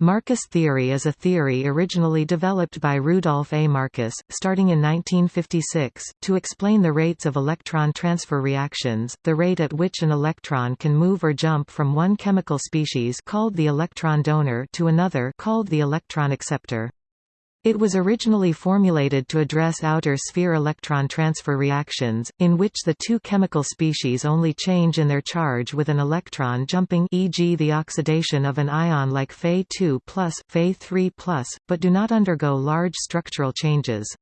Marcus theory is a theory originally developed by Rudolf A. Marcus, starting in 1956, to explain the rates of electron transfer reactions, the rate at which an electron can move or jump from one chemical species called the electron donor to another called the electron acceptor. It was originally formulated to address outer sphere electron transfer reactions, in which the two chemical species only change in their charge with an electron jumping e.g. the oxidation of an ion like Fe2+, Fe3+, but do not undergo large structural changes.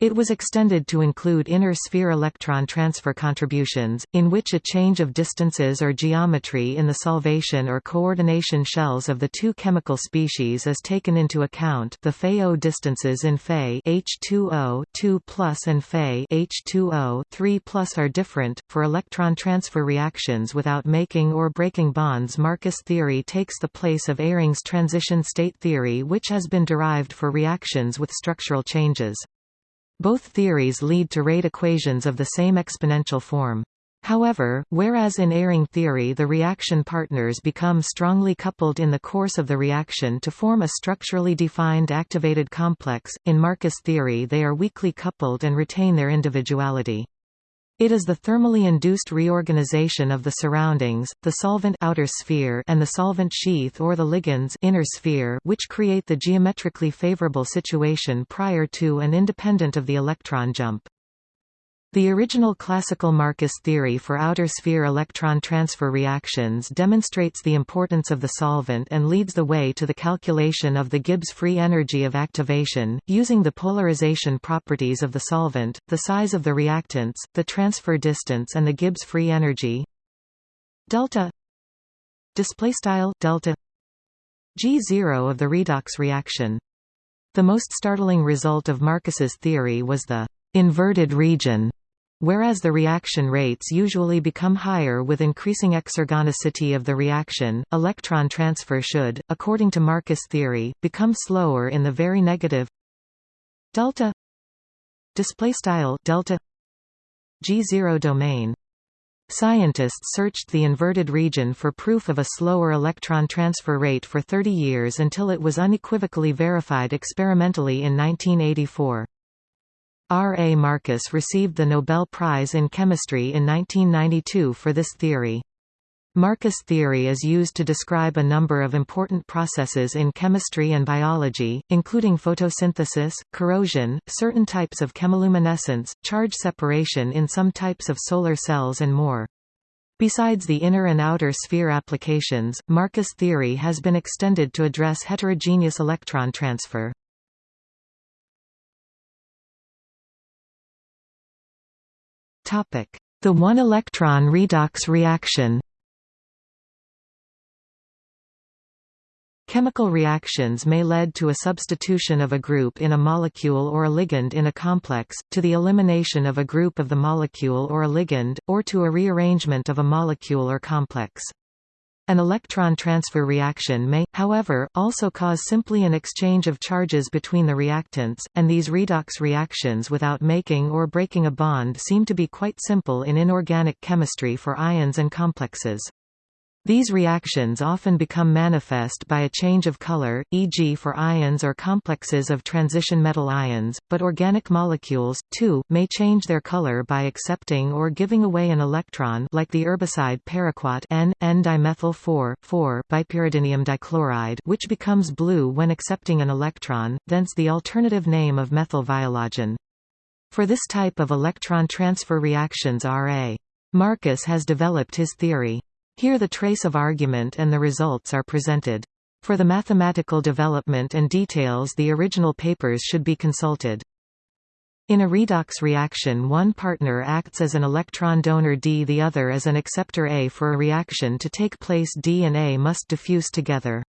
It was extended to include inner sphere electron transfer contributions, in which a change of distances or geometry in the solvation or coordination shells of the two chemical species is taken into account the Fe-O distances in Fe H2O 2 and Fe H2O 3 are different. For electron transfer reactions without making or breaking bonds Marcus theory takes the place of Eyring's transition state theory which has been derived for reactions with structural changes. Both theories lead to rate equations of the same exponential form. However, whereas in Eyring theory the reaction partners become strongly coupled in the course of the reaction to form a structurally defined activated complex, in Marcus theory they are weakly coupled and retain their individuality. It is the thermally induced reorganization of the surroundings, the solvent outer sphere and the solvent sheath or the ligands inner sphere which create the geometrically favorable situation prior to and independent of the electron jump. The original classical Marcus theory for outer sphere electron transfer reactions demonstrates the importance of the solvent and leads the way to the calculation of the Gibbs free energy of activation, using the polarization properties of the solvent, the size of the reactants, the transfer distance and the Gibbs free energy delta displaystyle delta g0 of the redox reaction. The most startling result of Marcus's theory was the inverted region Whereas the reaction rates usually become higher with increasing exergonicity of the reaction, electron transfer should, according to Marcus theory, become slower in the very negative delta display style delta g0 domain. Scientists searched the inverted region for proof of a slower electron transfer rate for 30 years until it was unequivocally verified experimentally in 1984. R. A. Marcus received the Nobel Prize in Chemistry in 1992 for this theory. Marcus theory is used to describe a number of important processes in chemistry and biology, including photosynthesis, corrosion, certain types of chemiluminescence, charge separation in some types of solar cells and more. Besides the inner and outer sphere applications, Marcus theory has been extended to address heterogeneous electron transfer. The one-electron redox reaction Chemical reactions may lead to a substitution of a group in a molecule or a ligand in a complex, to the elimination of a group of the molecule or a ligand, or to a rearrangement of a molecule or complex. An electron transfer reaction may, however, also cause simply an exchange of charges between the reactants, and these redox reactions without making or breaking a bond seem to be quite simple in inorganic chemistry for ions and complexes. These reactions often become manifest by a change of color, e.g. for ions or complexes of transition metal ions, but organic molecules, too, may change their color by accepting or giving away an electron like the herbicide paraquat N, N-dimethyl 4, 4 bipyridinium dichloride which becomes blue when accepting an electron, thence the alternative name of methyl viologen. For this type of electron transfer reactions R.A. Marcus has developed his theory. Here the trace of argument and the results are presented. For the mathematical development and details the original papers should be consulted. In a redox reaction one partner acts as an electron donor D the other as an acceptor A for a reaction to take place D and A must diffuse together.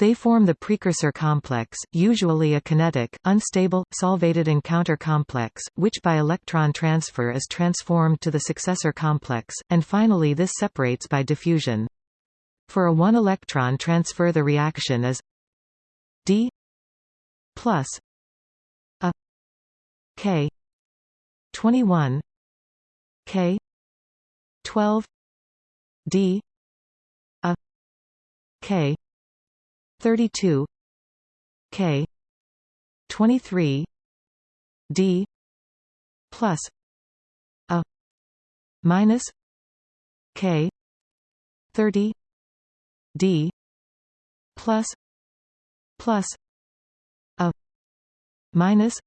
They form the precursor complex, usually a kinetic, unstable, solvated encounter complex, which by electron transfer is transformed to the successor complex, and finally this separates by diffusion. For a one-electron transfer the reaction is d plus a k 21 k 12 d a k 32 K 23 D plus a minus K 30 D plus plus a minus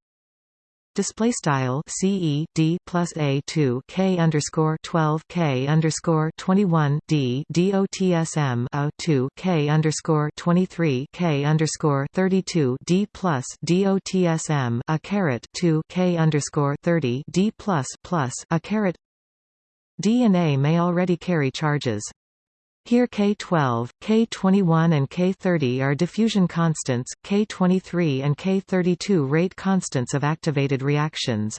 Display style CE D plus A two K underscore twelve K underscore twenty one D DOTSM A two K underscore twenty three K underscore thirty two D plus DOTSM a caret two K underscore thirty D plus plus a caret D and A may already carry charges. Here K12, K21 and K30 are diffusion constants, K23 and K32 rate constants of activated reactions.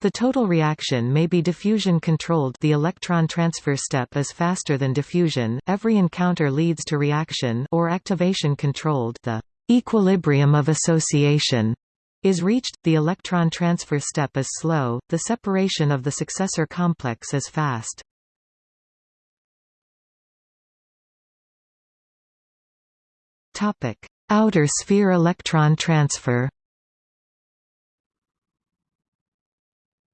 The total reaction may be diffusion controlled the electron transfer step is faster than diffusion, every encounter leads to reaction or activation controlled the equilibrium of association is reached, the electron transfer step is slow, the separation of the successor complex is fast. Topic: Outer sphere electron transfer.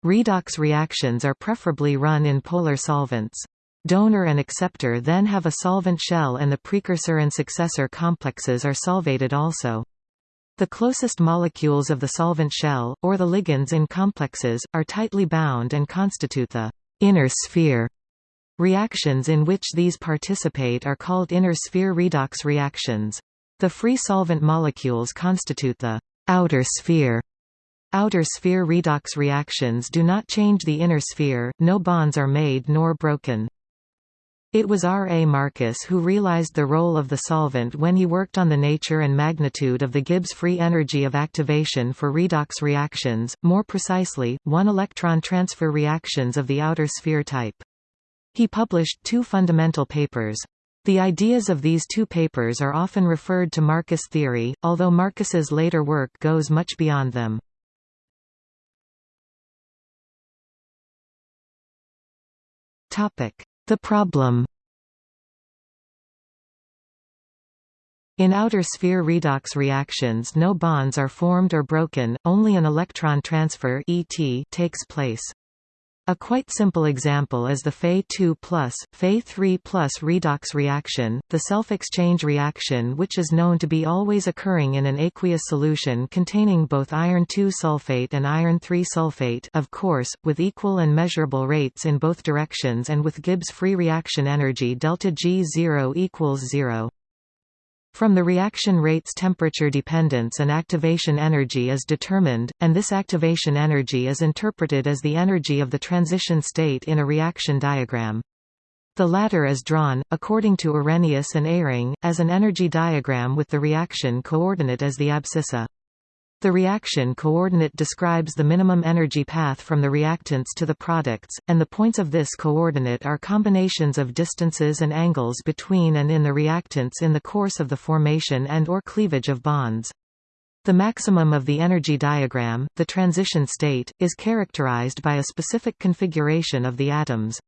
Redox reactions are preferably run in polar solvents. Donor and acceptor then have a solvent shell and the precursor and successor complexes are solvated also. The closest molecules of the solvent shell, or the ligands in complexes, are tightly bound and constitute the inner sphere. Reactions in which these participate are called inner sphere redox reactions. The free solvent molecules constitute the outer sphere. Outer sphere redox reactions do not change the inner sphere, no bonds are made nor broken. It was R. A. Marcus who realized the role of the solvent when he worked on the nature and magnitude of the Gibbs free energy of activation for redox reactions, more precisely, one-electron transfer reactions of the outer sphere type. He published two fundamental papers. The ideas of these two papers are often referred to Marcus theory, although Marcus's later work goes much beyond them. The problem In outer sphere redox reactions no bonds are formed or broken, only an electron transfer ET takes place. A quite simple example is the Fe2 plus, Fe3 plus redox reaction, the self-exchange reaction which is known to be always occurring in an aqueous solution containing both iron 2 sulfate and iron 3 sulfate of course, with equal and measurable rates in both directions and with Gibbs free reaction energy delta G0 equals 0. From the reaction rate's temperature dependence an activation energy is determined, and this activation energy is interpreted as the energy of the transition state in a reaction diagram. The latter is drawn, according to Arrhenius and Eyring, as an energy diagram with the reaction coordinate as the abscissa. The reaction coordinate describes the minimum energy path from the reactants to the products, and the points of this coordinate are combinations of distances and angles between and in the reactants in the course of the formation and or cleavage of bonds. The maximum of the energy diagram, the transition state, is characterized by a specific configuration of the atoms.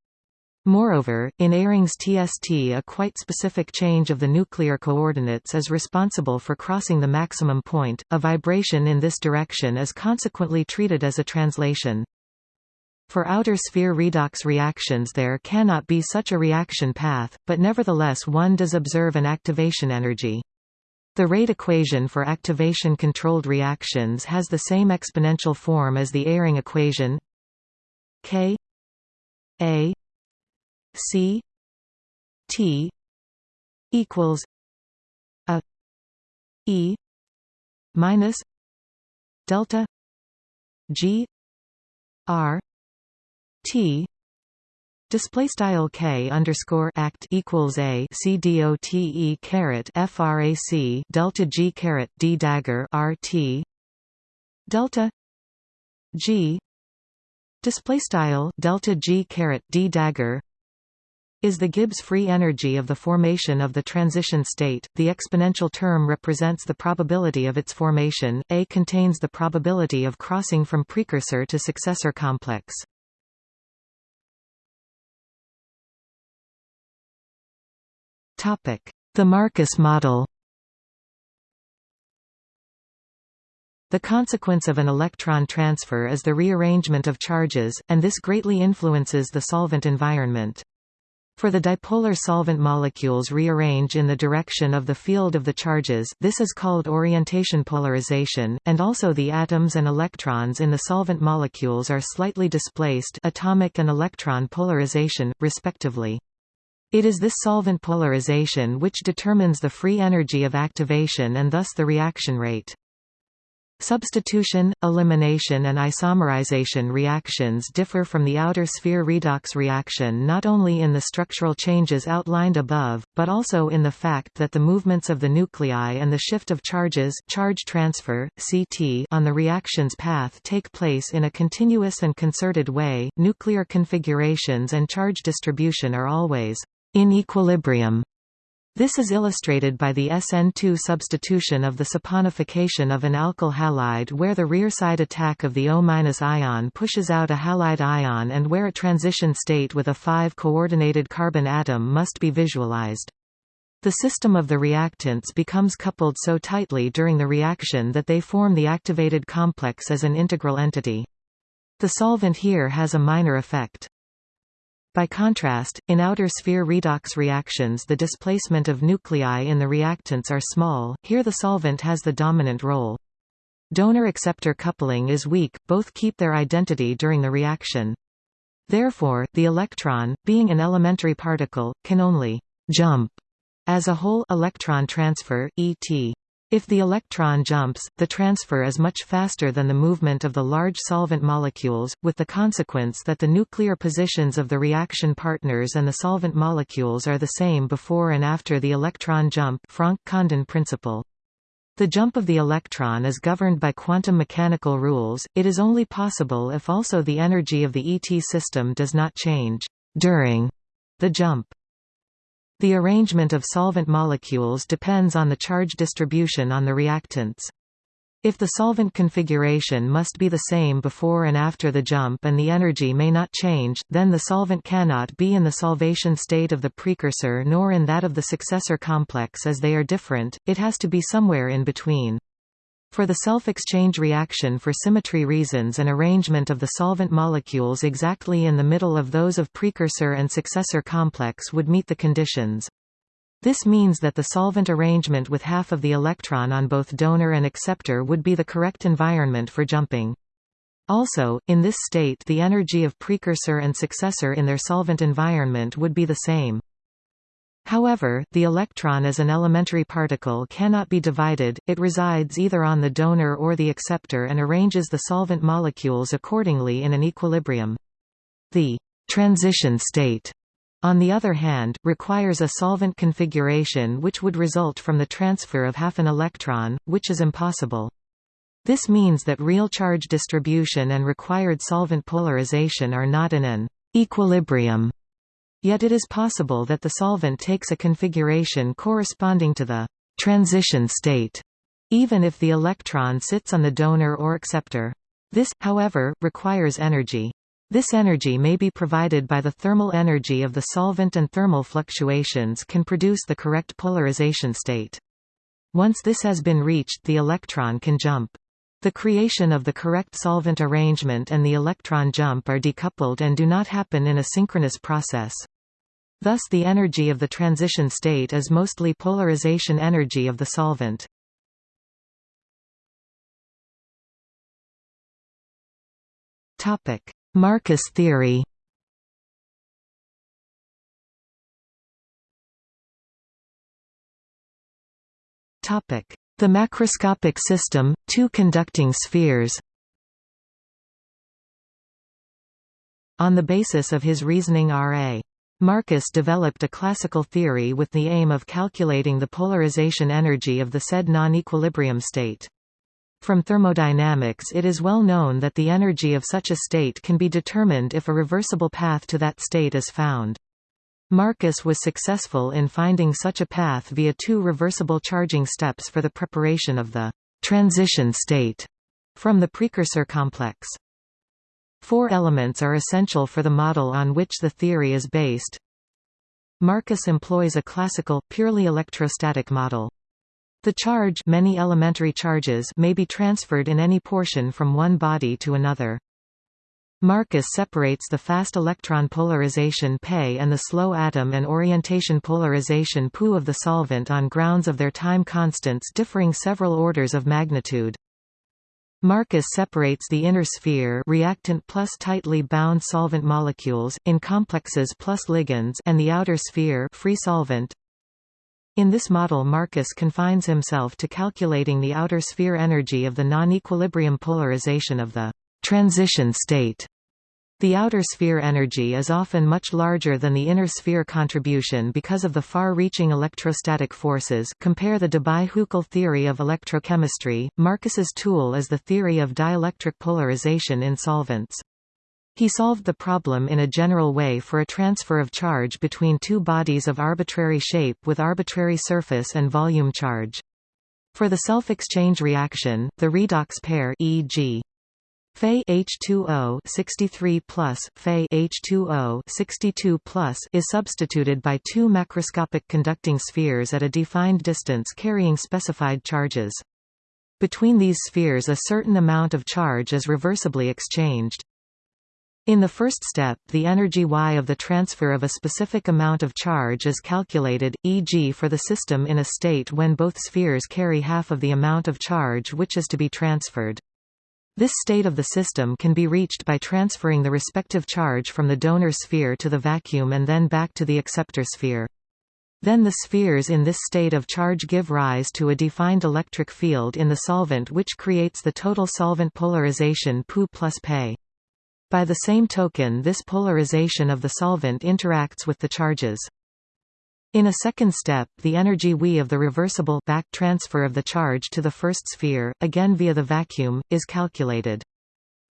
Moreover, in Eyring's TST a quite specific change of the nuclear coordinates is responsible for crossing the maximum point, a vibration in this direction is consequently treated as a translation. For outer sphere redox reactions there cannot be such a reaction path, but nevertheless one does observe an activation energy. The rate equation for activation-controlled reactions has the same exponential form as the Eyring equation k a C T equals a E minus delta G R T Display style k underscore act equals a c d o t e caret frac delta g caret d dagger r t delta g display style delta g caret d dagger is the Gibbs free energy of the formation of the transition state. The exponential term represents the probability of its formation. A contains the probability of crossing from precursor to successor complex. Topic: The Marcus model. The consequence of an electron transfer is the rearrangement of charges, and this greatly influences the solvent environment. For the dipolar solvent molecules rearrange in the direction of the field of the charges this is called orientation polarization, and also the atoms and electrons in the solvent molecules are slightly displaced atomic and electron polarization, respectively. It is this solvent polarization which determines the free energy of activation and thus the reaction rate. Substitution, elimination and isomerization reactions differ from the outer sphere redox reaction not only in the structural changes outlined above, but also in the fact that the movements of the nuclei and the shift of charges charge transfer, CT on the reaction's path take place in a continuous and concerted way. Nuclear configurations and charge distribution are always in equilibrium this is illustrated by the SN2 substitution of the saponification of an alkyl halide where the rear side attack of the O- ion pushes out a halide ion and where a transition state with a 5-coordinated carbon atom must be visualized. The system of the reactants becomes coupled so tightly during the reaction that they form the activated complex as an integral entity. The solvent here has a minor effect. By contrast, in outer sphere redox reactions the displacement of nuclei in the reactants are small, here the solvent has the dominant role. Donor-acceptor coupling is weak, both keep their identity during the reaction. Therefore, the electron, being an elementary particle, can only «jump» as a whole electron transfer, ET. If the electron jumps, the transfer is much faster than the movement of the large solvent molecules, with the consequence that the nuclear positions of the reaction partners and the solvent molecules are the same before and after the electron jump Franck-Condon principle. The jump of the electron is governed by quantum mechanical rules, it is only possible if also the energy of the ET system does not change during the jump. The arrangement of solvent molecules depends on the charge distribution on the reactants. If the solvent configuration must be the same before and after the jump and the energy may not change, then the solvent cannot be in the solvation state of the precursor nor in that of the successor complex as they are different, it has to be somewhere in between. For the self-exchange reaction for symmetry reasons an arrangement of the solvent molecules exactly in the middle of those of precursor and successor complex would meet the conditions. This means that the solvent arrangement with half of the electron on both donor and acceptor would be the correct environment for jumping. Also, in this state the energy of precursor and successor in their solvent environment would be the same. However, the electron as an elementary particle cannot be divided, it resides either on the donor or the acceptor and arranges the solvent molecules accordingly in an equilibrium. The transition state on the other hand, requires a solvent configuration which would result from the transfer of half an electron, which is impossible. This means that real charge distribution and required solvent polarization are not in an equilibrium Yet it is possible that the solvent takes a configuration corresponding to the transition state, even if the electron sits on the donor or acceptor. This, however, requires energy. This energy may be provided by the thermal energy of the solvent and thermal fluctuations can produce the correct polarization state. Once this has been reached the electron can jump. The creation of the correct solvent arrangement and the electron jump are decoupled and do not happen in a synchronous process. Thus the energy of the transition state is mostly polarization energy of the solvent. Marcus theory Topic: The macroscopic system, two conducting spheres On the basis of his reasoning R.A. Marcus developed a classical theory with the aim of calculating the polarization energy of the said non-equilibrium state. From thermodynamics it is well known that the energy of such a state can be determined if a reversible path to that state is found. Marcus was successful in finding such a path via two reversible charging steps for the preparation of the transition state from the precursor complex. Four elements are essential for the model on which the theory is based. Marcus employs a classical, purely electrostatic model. The charge many elementary charges may be transferred in any portion from one body to another. Marcus separates the fast electron polarization Pe and the slow atom and orientation polarization Pu of the solvent on grounds of their time constants differing several orders of magnitude. Marcus separates the inner sphere reactant plus tightly bound solvent molecules, in complexes plus ligands and the outer sphere free solvent. In this model Marcus confines himself to calculating the outer sphere energy of the non-equilibrium polarization of the transition state. The outer sphere energy is often much larger than the inner sphere contribution because of the far-reaching electrostatic forces compare the Debye-Huckel theory of electrochemistry. Marcus's tool is the theory of dielectric polarization in solvents. He solved the problem in a general way for a transfer of charge between two bodies of arbitrary shape with arbitrary surface and volume charge. For the self-exchange reaction, the redox pair e.g. Fe H2O 63 plus, Fe H2O 62 plus is substituted by two macroscopic conducting spheres at a defined distance carrying specified charges. Between these spheres a certain amount of charge is reversibly exchanged. In the first step, the energy Y of the transfer of a specific amount of charge is calculated, e.g. for the system in a state when both spheres carry half of the amount of charge which is to be transferred. This state of the system can be reached by transferring the respective charge from the donor sphere to the vacuum and then back to the acceptor sphere. Then the spheres in this state of charge give rise to a defined electric field in the solvent which creates the total solvent polarization Pu plus Pe. By the same token this polarization of the solvent interacts with the charges. In a second step, the energy V of the reversible back transfer of the charge to the first sphere, again via the vacuum, is calculated.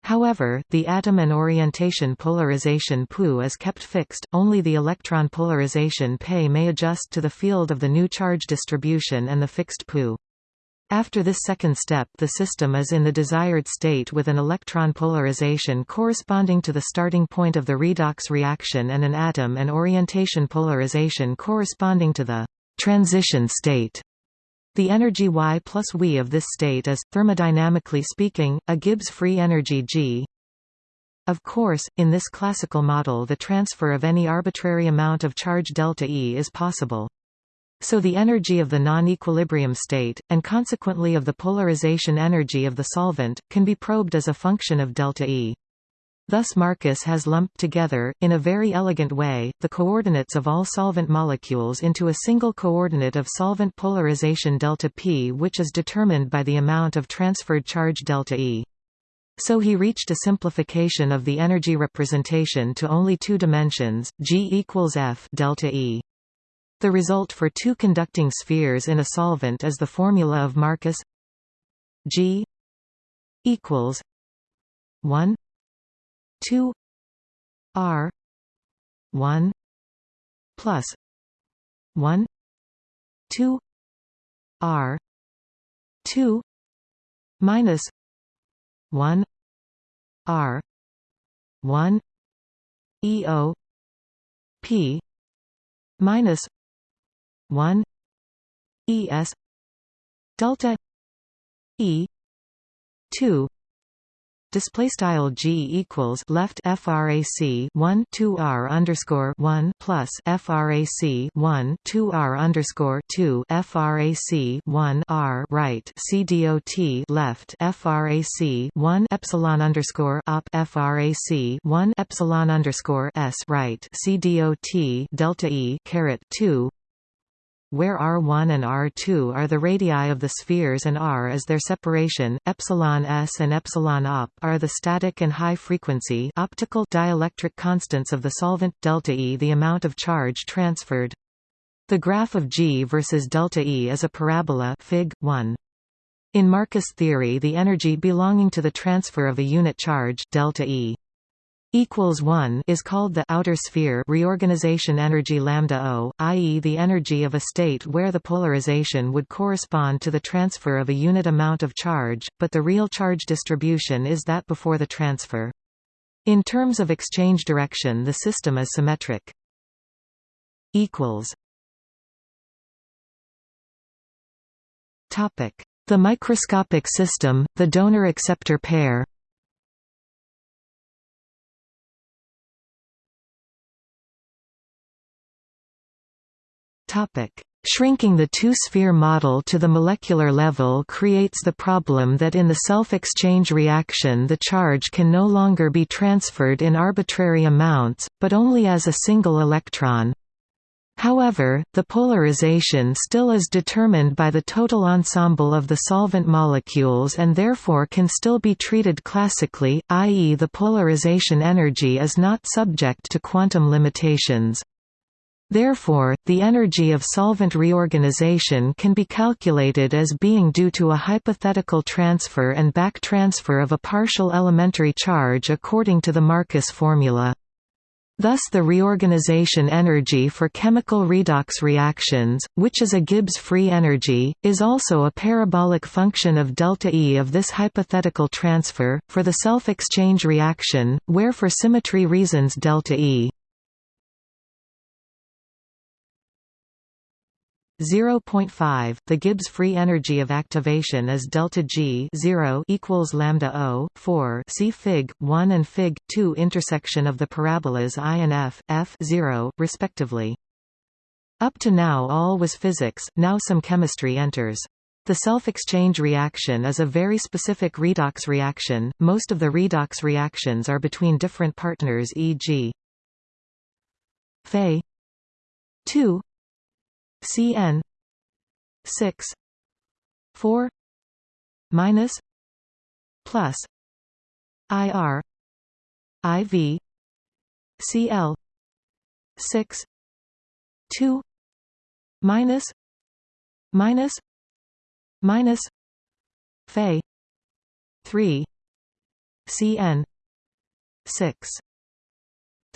However, the atom and orientation polarization Pu is kept fixed, only the electron polarization Pe may adjust to the field of the new charge distribution and the fixed Pu. After this second step the system is in the desired state with an electron polarization corresponding to the starting point of the redox reaction and an atom and orientation polarization corresponding to the transition state. The energy Y plus V of this state is, thermodynamically speaking, a Gibbs free energy G. Of course, in this classical model the transfer of any arbitrary amount of charge delta E is possible. So the energy of the non-equilibrium state, and consequently of the polarization energy of the solvent, can be probed as a function of delta E. Thus Marcus has lumped together, in a very elegant way, the coordinates of all solvent molecules into a single coordinate of solvent polarization delta P which is determined by the amount of transferred charge delta E. So he reached a simplification of the energy representation to only two dimensions, G equals F delta E. The result for two conducting spheres in a solvent is the formula of Marcus G equals 1 2 R 1 plus 1 2 R 2 minus 1 R 1 EO P minus 1 es delta e 2 Display style g equals left frac 1 2 r underscore 1 plus frac 1 2 r underscore 2 frac 1 r right c dot left frac 1 epsilon underscore op frac 1 epsilon underscore s right c dot delta e caret 2 where R1 and R2 are the radii of the spheres and R is their separation, epsilon s and epsilon op are the static and high frequency optical dielectric constants of the solvent delta E the amount of charge transferred. The graph of G versus delta E is a parabola Fig. 1. In Marcus theory the energy belonging to the transfer of a unit charge delta E equals 1 is called the outer sphere reorganization energy lambda O, i.e. the energy of a state where the polarization would correspond to the transfer of a unit amount of charge, but the real charge distribution is that before the transfer. In terms of exchange direction the system is symmetric. equals Topic: The microscopic system, the donor-acceptor pair. Topic: Shrinking the two-sphere model to the molecular level creates the problem that in the self-exchange reaction the charge can no longer be transferred in arbitrary amounts, but only as a single electron. However, the polarization still is determined by the total ensemble of the solvent molecules and therefore can still be treated classically, i.e. the polarization energy is not subject to quantum limitations. Therefore, the energy of solvent reorganization can be calculated as being due to a hypothetical transfer and back transfer of a partial elementary charge according to the Marcus formula. Thus the reorganization energy for chemical redox reactions, which is a Gibbs free energy, is also a parabolic function of delta E of this hypothetical transfer, for the self-exchange reaction, where for symmetry reasons delta E 0.5 The Gibbs free energy of activation is delta G 0 equals lambda O 4 see Fig 1 and Fig 2 intersection of the parabolas I and F F 0 respectively Up to now all was physics now some chemistry enters the self-exchange reaction is a very specific redox reaction most of the redox reactions are between different partners e.g. Fe 2 Cn. six four minus plus IR IV CL six two minus minus minus Fe three CN six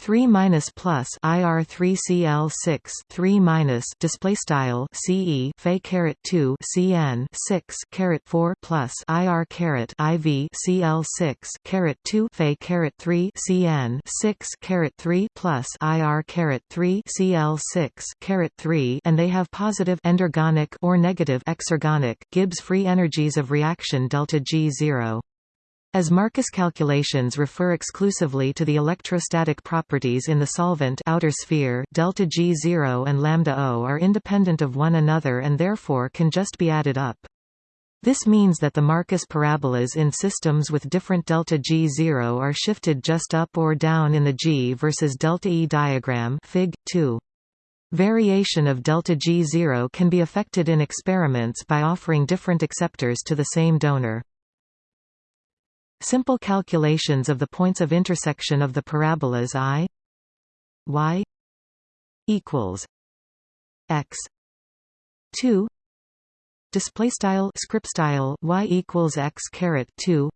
3 minus plus IR 3 CL 6 3 minus display style CE Fe caret 2 CN 6 caret 4 plus IR caret IV CL 6 caret 2 Fe caret 3 CN 6 caret 3 plus IR caret 3 CL 6 caret 3 and they have positive endergonic or negative exergonic Gibbs free energies of reaction delta G 0 as Marcus calculations refer exclusively to the electrostatic properties in the solvent outer sphere, delta G0 and lambda O are independent of one another and therefore can just be added up. This means that the Marcus parabolas in systems with different delta G0 are shifted just up or down in the G versus delta E diagram Fig. 2. Variation of delta G0 can be affected in experiments by offering different acceptors to the same donor. Simple calculations of the points of intersection of the parabolas i y equals x. 2 display style script style y equals x caret 2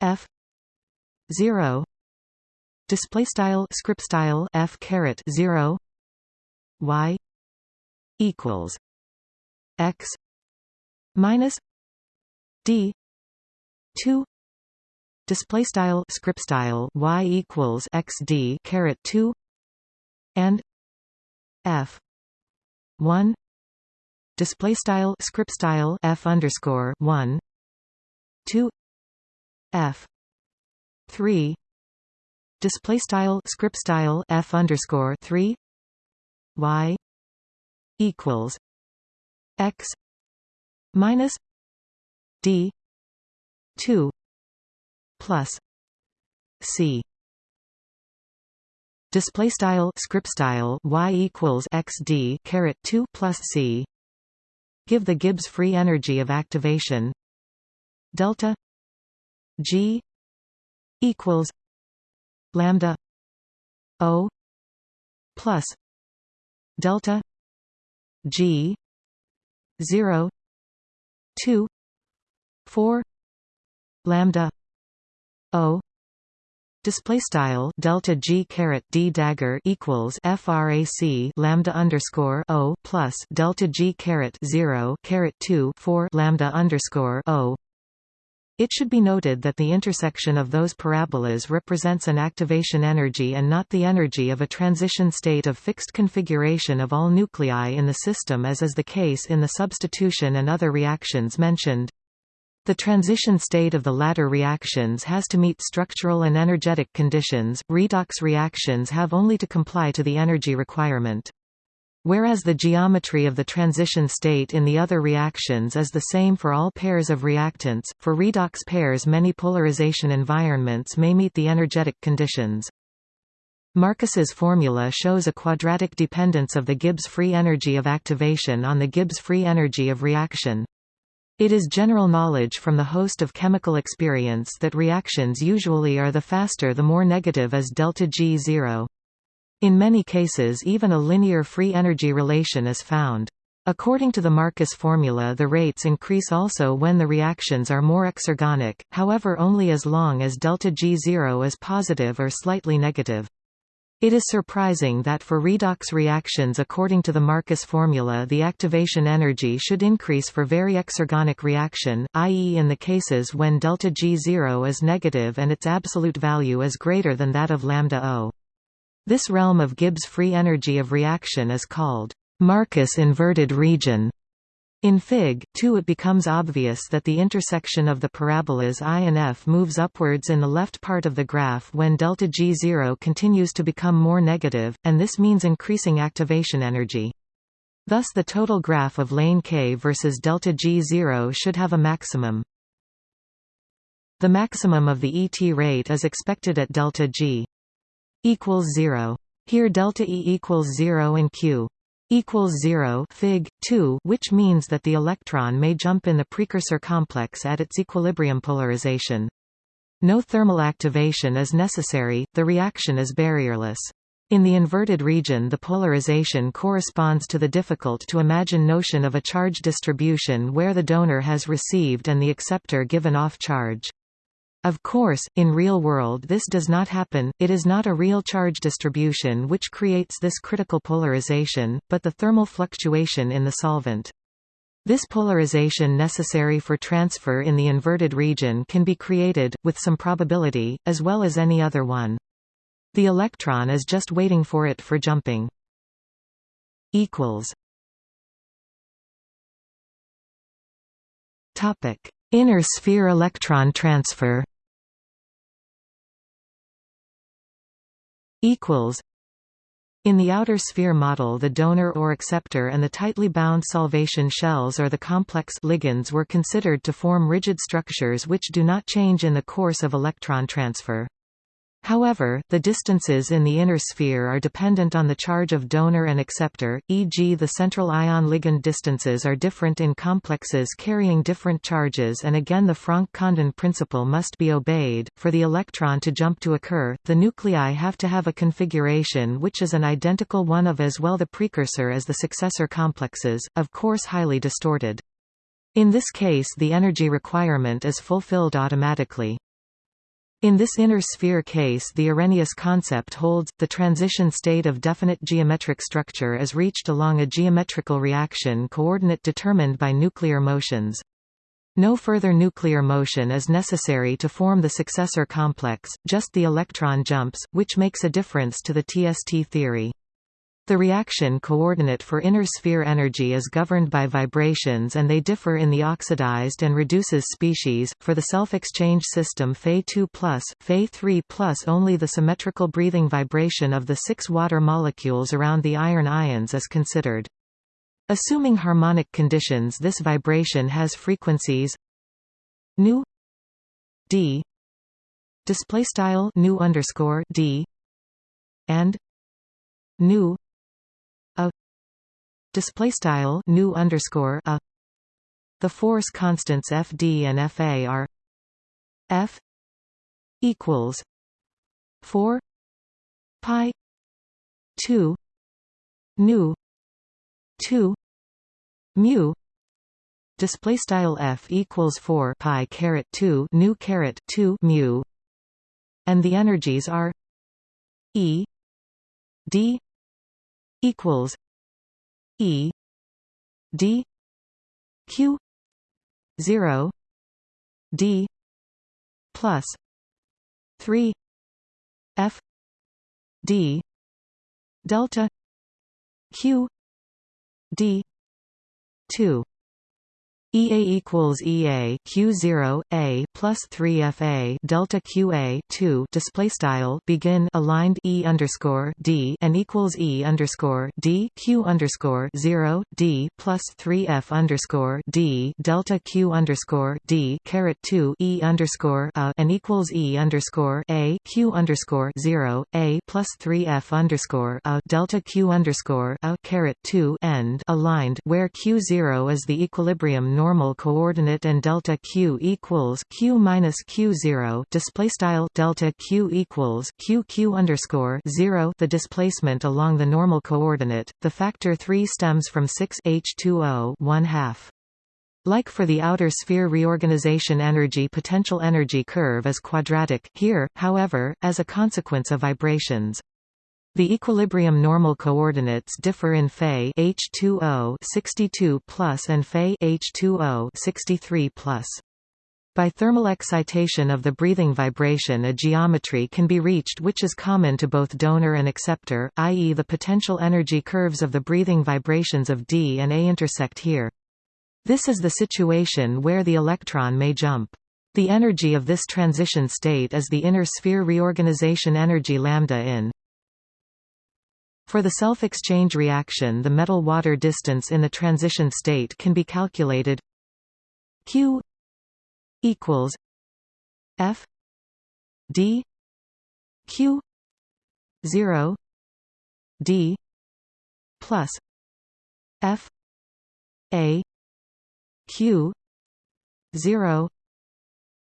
f. 0 display style script style f caret 0 y equals x minus d 2 display style script style y equals xd caret 2 and f 1 display style script style f underscore 1 2 f 3 display style script style f underscore 3 y equals x minus d 2 plus c. Display style script style y equals xd caret 2 plus c. Give the gibbs free energy of activation. Delta g equals lambda o plus delta g 0 2 4 lambda O display style delta G caret D dagger equals frac lambda underscore O plus delta G caret 0 caret 2 4 lambda underscore O It should be noted that the intersection of those parabolas represents an activation energy and not the energy of a transition state of fixed configuration of all nuclei in the system as is the case in the substitution and other reactions mentioned. The transition state of the latter reactions has to meet structural and energetic conditions, redox reactions have only to comply to the energy requirement. Whereas the geometry of the transition state in the other reactions is the same for all pairs of reactants, for redox pairs many polarization environments may meet the energetic conditions. Marcus's formula shows a quadratic dependence of the Gibbs free energy of activation on the Gibbs free energy of reaction. It is general knowledge from the host of chemical experience that reactions usually are the faster the more negative is delta G zero. In many cases even a linear free energy relation is found. According to the Marcus formula the rates increase also when the reactions are more exergonic, however only as long as delta G0 is positive or slightly negative. It is surprising that for redox reactions according to the Marcus formula the activation energy should increase for very exergonic reaction, i.e. in the cases when delta G0 is negative and its absolute value is greater than that of lambda O. This realm of Gibbs free energy of reaction is called Marcus inverted region. In Fig. 2 it becomes obvious that the intersection of the parabolas I and F moves upwards in the left part of the graph when delta G0 continues to become more negative, and this means increasing activation energy. Thus the total graph of lane K versus delta G0 should have a maximum. The maximum of the ET rate is expected at delta G equals 0. Here delta E equals 0 and Q equals 0 Fig. 2 which means that the electron may jump in the precursor complex at its equilibrium polarization. No thermal activation is necessary, the reaction is barrierless. In the inverted region the polarization corresponds to the difficult to imagine notion of a charge distribution where the donor has received and the acceptor given off charge. Of course, in real world this does not happen, it is not a real charge distribution which creates this critical polarization, but the thermal fluctuation in the solvent. This polarization necessary for transfer in the inverted region can be created, with some probability, as well as any other one. The electron is just waiting for it for jumping. Inner sphere electron transfer equals in the outer sphere model the donor or acceptor and the tightly bound solvation shells or the complex ligands were considered to form rigid structures which do not change in the course of electron transfer. However, the distances in the inner sphere are dependent on the charge of donor and acceptor, e.g. the central ion ligand distances are different in complexes carrying different charges and again the Franck-Condon principle must be obeyed. For the electron to jump to occur, the nuclei have to have a configuration which is an identical one of as well the precursor as the successor complexes, of course highly distorted. In this case the energy requirement is fulfilled automatically. In this inner sphere case the Arrhenius concept holds, the transition state of definite geometric structure is reached along a geometrical reaction coordinate determined by nuclear motions. No further nuclear motion is necessary to form the successor complex, just the electron jumps, which makes a difference to the TST theory. The reaction coordinate for inner sphere energy is governed by vibrations and they differ in the oxidized and reduces species. For the self-exchange system Fe2+, Fe3+, only the symmetrical breathing vibration of the six water molecules around the iron ions is considered. Assuming harmonic conditions this vibration has frequencies nu d display style nu underscore d and nu display style nu underscore a. The force constants fd and fa are f equals 4 pi 2 nu 2 mu. Display style f equals 4 pi caret 2 nu caret 2 mu. And the energies are e d equals E D Q zero D plus 3 f d delta q d 2 EA equals EA Q0 A plus 3 FA delta QA 2 display style begin aligned E underscore D and equals E underscore D Q underscore 0 D plus 3 F underscore D delta Q underscore D caret 2 E underscore A and equals E underscore A Q underscore 0 A plus 3 F underscore A delta Q underscore A caret 2 end aligned where Q0 is the equilibrium normal coordinate and delta q equals q minus q zero display style delta q equals q q underscore zero the displacement along the normal coordinate. The factor three stems from six h two o one half. Like for the outer sphere reorganization energy potential energy curve is quadratic here, however, as a consequence of vibrations. The equilibrium normal coordinates differ in Fe H2O 62 plus and Fe H2O 63 plus. By thermal excitation of the breathing vibration a geometry can be reached which is common to both donor and acceptor, i.e. the potential energy curves of the breathing vibrations of D and A intersect here. This is the situation where the electron may jump. The energy of this transition state is the inner sphere reorganization energy lambda in for the self-exchange reaction the metal-water distance in the transition state can be calculated q equals f d q 0 d plus f a q 0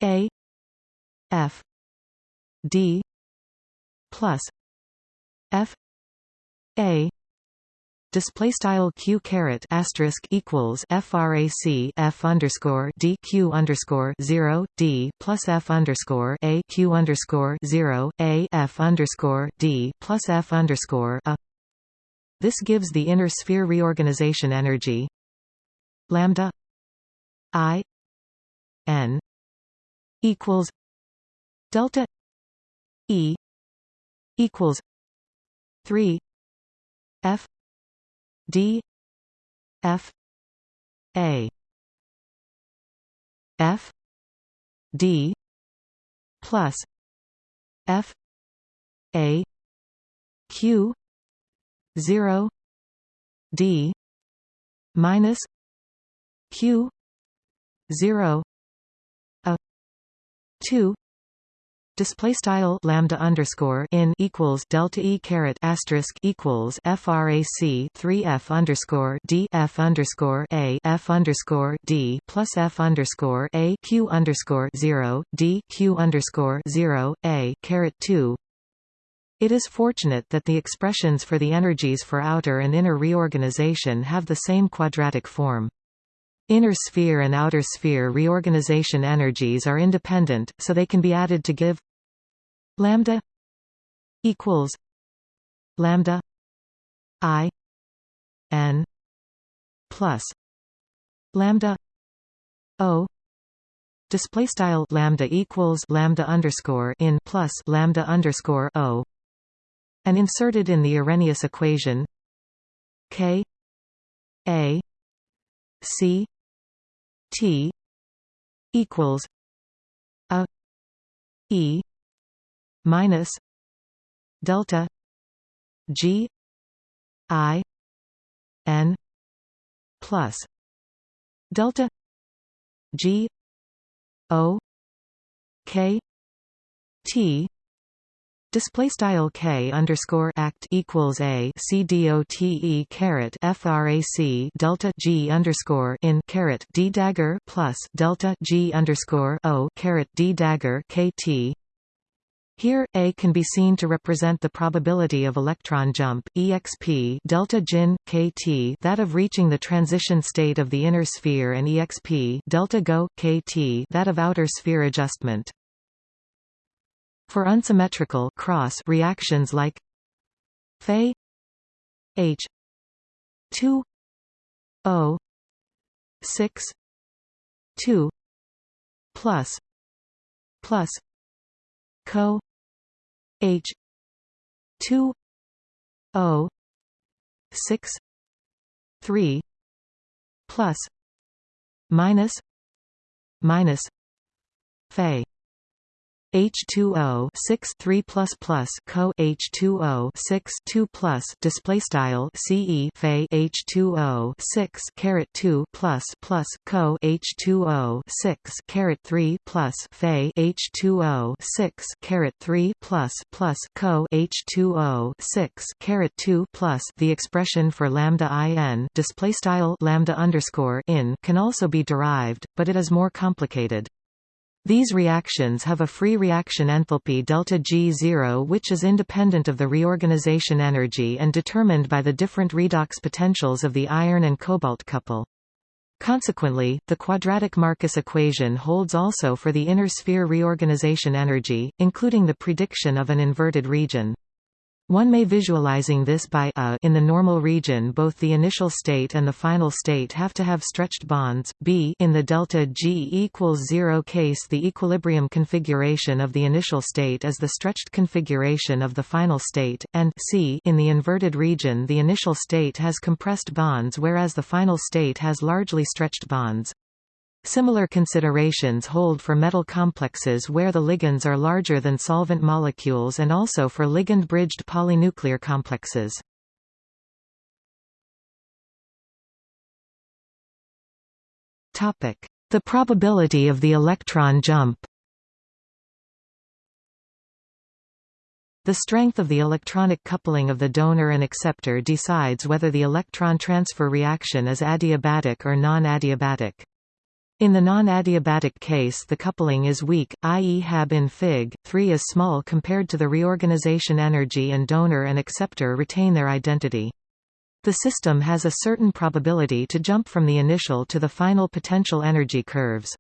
a f d plus f a display style q caret asterisk equals frac f underscore d q underscore zero d plus f underscore a q underscore zero a f underscore d plus f underscore a. This gives the inner sphere reorganization energy lambda i n equals delta e equals three F. D. F. A. F. D. Plus F. A. Q. Zero. D. Minus Q. Zero. A. Two display style lambda underscore in equals delta e caret asterisk equals frac 3 f underscore d f underscore a f underscore d plus f underscore a q underscore 0 d q underscore 0 a caret 2 it is fortunate that the expressions for the energies for outer and inner reorganization have the same quadratic form. Inner sphere and outer sphere reorganization energies are independent, so they can be added to give lambda equals lambda i n plus lambda o display style lambda equals lambda underscore in plus lambda underscore o and inserted in the Arrhenius equation k a c t equals a e minus delta G I N plus delta G O K T Display style k underscore act equals a c d o t e caret frac delta g underscore in caret d dagger plus delta g underscore o caret d dagger k t here, A can be seen to represent the probability of electron jump exp delta gin kt that of reaching the transition state of the inner sphere and exp delta go kt that of outer sphere adjustment. For unsymmetrical cross reactions like Fe H 2 O 6 2 plus plus co h 2 o 6 3 plus minus minus Fe H2O 6 3 plus plus co H2O 6 2 plus display style CE Fe H2O 6 caret 2 plus plus co H2O 6 caret 3 plus Fe H2O 6 caret 3 plus plus co H2O 6 caret 2 plus the expression for lambda in display style lambda underscore in can also be derived, but it is more complicated. These reactions have a free reaction enthalpy delta G0 which is independent of the reorganization energy and determined by the different redox potentials of the iron and cobalt couple. Consequently, the quadratic Marcus equation holds also for the inner sphere reorganization energy, including the prediction of an inverted region. One may visualizing this by a in the normal region both the initial state and the final state have to have stretched bonds, b in the delta G equals 0 case the equilibrium configuration of the initial state is the stretched configuration of the final state, and c in the inverted region the initial state has compressed bonds whereas the final state has largely stretched bonds. Similar considerations hold for metal complexes where the ligands are larger than solvent molecules and also for ligand-bridged polynuclear complexes. The probability of the electron jump The strength of the electronic coupling of the donor and acceptor decides whether the electron transfer reaction is adiabatic or non-adiabatic. In the non-adiabatic case the coupling is weak, i.e. Hab in Fig. 3 is small compared to the reorganization energy and donor and acceptor retain their identity. The system has a certain probability to jump from the initial to the final potential energy curves.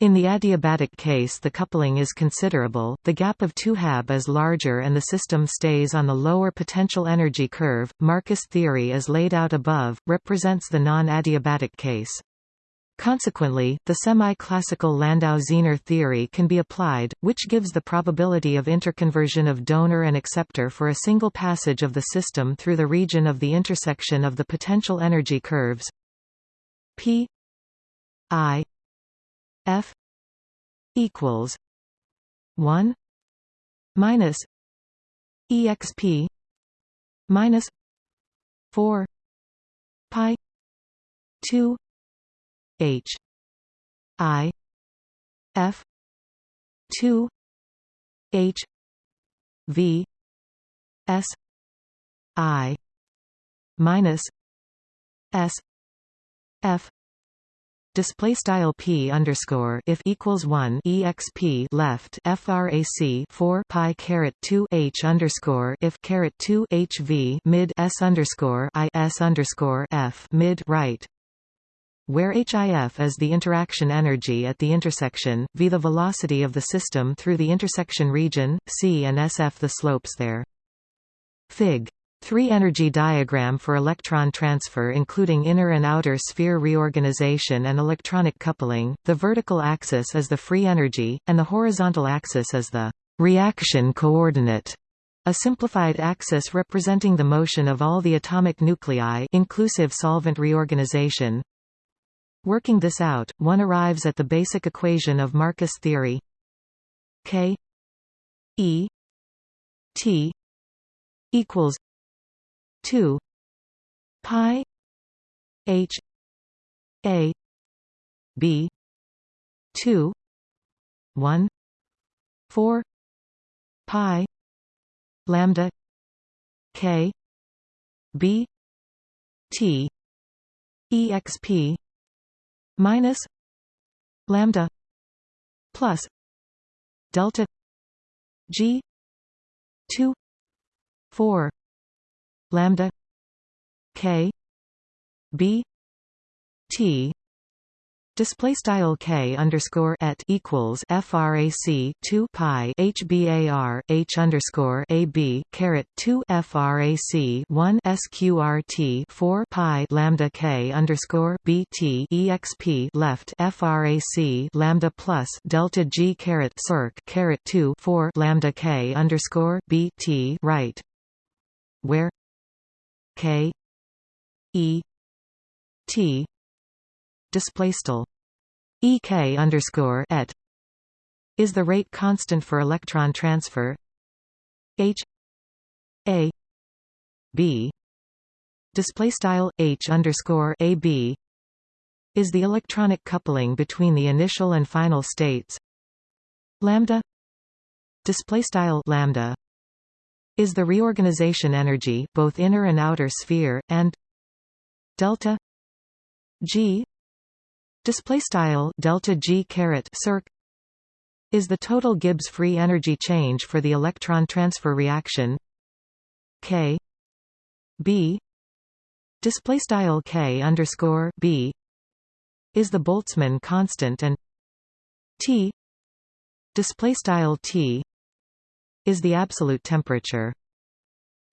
In the adiabatic case the coupling is considerable, the gap of 2 Hab is larger and the system stays on the lower potential energy curve. Marcus theory as laid out above, represents the non-adiabatic case. Consequently, the semi-classical Landau-Zener theory can be applied, which gives the probability of interconversion of donor and acceptor for a single passage of the system through the region of the intersection of the potential energy curves p i f equals 1 minus exp minus 4 pi 2 H I F two H V S I minus S F. Display style p underscore if equals 1 exp left frac 4 pi caret 2 h underscore if caret 2 hv mid s underscore i s underscore f mid right where HIF is the interaction energy at the intersection, v the velocity of the system through the intersection region, c and SF the slopes there. Fig. 3 energy diagram for electron transfer including inner and outer sphere reorganization and electronic coupling, the vertical axis is the free energy, and the horizontal axis is the reaction coordinate. A simplified axis representing the motion of all the atomic nuclei inclusive solvent reorganization, Working this out, one arrives at the basic equation of Marcus theory. K E T equals 2 pi H A B 2 1 4 pi lambda K B T exp minus lambda plus delta g 2 4 lambda k b t Display style k underscore et equals frac 2 pi h bar h underscore a b caret 2 frac 1 sqrt 4 pi lambda k underscore bt exp left frac lambda plus delta g caret circ caret 2 4 lambda k underscore bt right. Where k e t display style ek underscore et is the rate constant for electron transfer. H a b display style h underscore a b is the electronic coupling between the initial and final states. Lambda display style lambda is the reorganization energy both inner and outer sphere and delta g display style delta g caret circ is the total Gibbs free energy change for the electron transfer reaction k b. Display style k underscore b is the Boltzmann constant and T. Display style T is the absolute temperature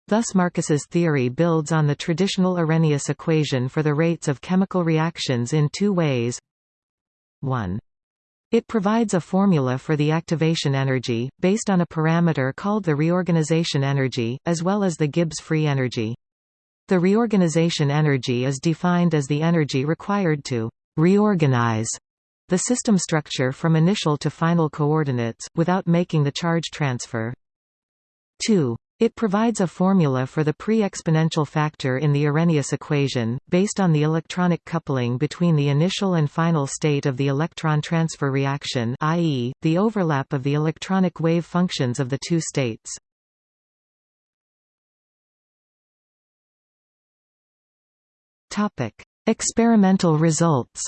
Thus Marcus's theory builds on the traditional Arrhenius equation for the rates of chemical reactions in two ways. 1. It provides a formula for the activation energy, based on a parameter called the reorganization energy, as well as the Gibbs free energy. The reorganization energy is defined as the energy required to reorganize the system structure from initial to final coordinates, without making the charge transfer. 2. It provides a formula for the pre-exponential factor in the Arrhenius equation, based on the electronic coupling between the initial and final state of the electron transfer reaction i.e., the overlap of the electronic wave functions of the two states. Experimental results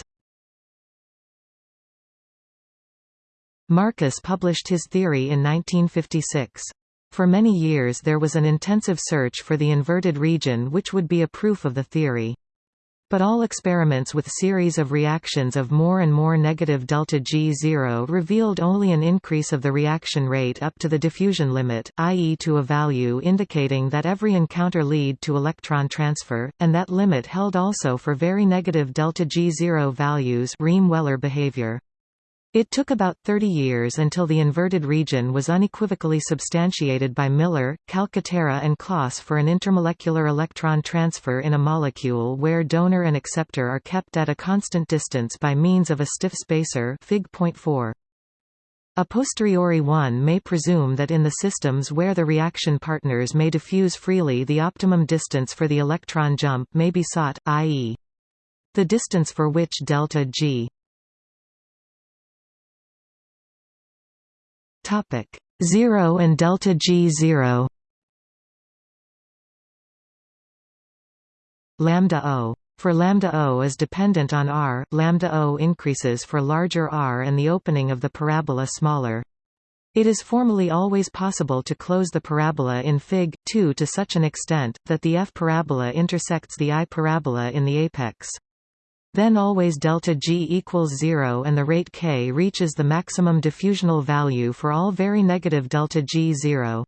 Marcus published his theory in 1956. For many years there was an intensive search for the inverted region which would be a proof of the theory. But all experiments with series of reactions of more and more negative delta G0 revealed only an increase of the reaction rate up to the diffusion limit, i.e. to a value indicating that every encounter lead to electron transfer, and that limit held also for very negative delta G0 values Rehm-Weller behavior. It took about 30 years until the inverted region was unequivocally substantiated by Miller, Calcaterra and Closs for an intermolecular electron transfer in a molecule where donor and acceptor are kept at a constant distance by means of a stiff spacer Fig. A posteriori one may presume that in the systems where the reaction partners may diffuse freely the optimum distance for the electron jump may be sought, i.e. the distance for which delta G Topic 0 and delta G 0 lambda O for lambda O is dependent on r, lambda O increases for larger r and the opening of the parabola smaller. It is formally always possible to close the parabola in Fig. 2 to such an extent, that the f parabola intersects the i parabola in the apex. Then always delta G equals 0 and the rate k reaches the maximum diffusional value for all very negative delta G 0.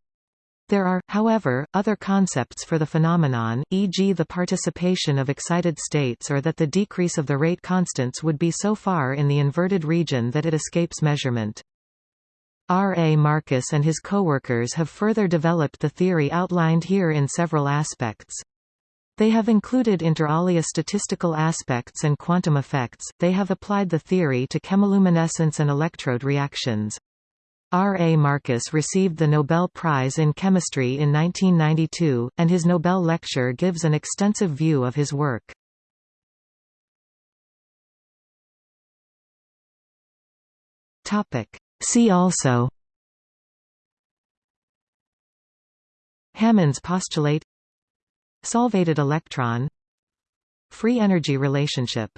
There are, however, other concepts for the phenomenon, e.g. the participation of excited states or that the decrease of the rate constants would be so far in the inverted region that it escapes measurement. R. A. Marcus and his coworkers have further developed the theory outlined here in several aspects. They have included inter alia statistical aspects and quantum effects. They have applied the theory to chemiluminescence and electrode reactions. R. A. Marcus received the Nobel Prize in Chemistry in 1992, and his Nobel lecture gives an extensive view of his work. See also Hammond's postulate Solvated electron Free energy relationship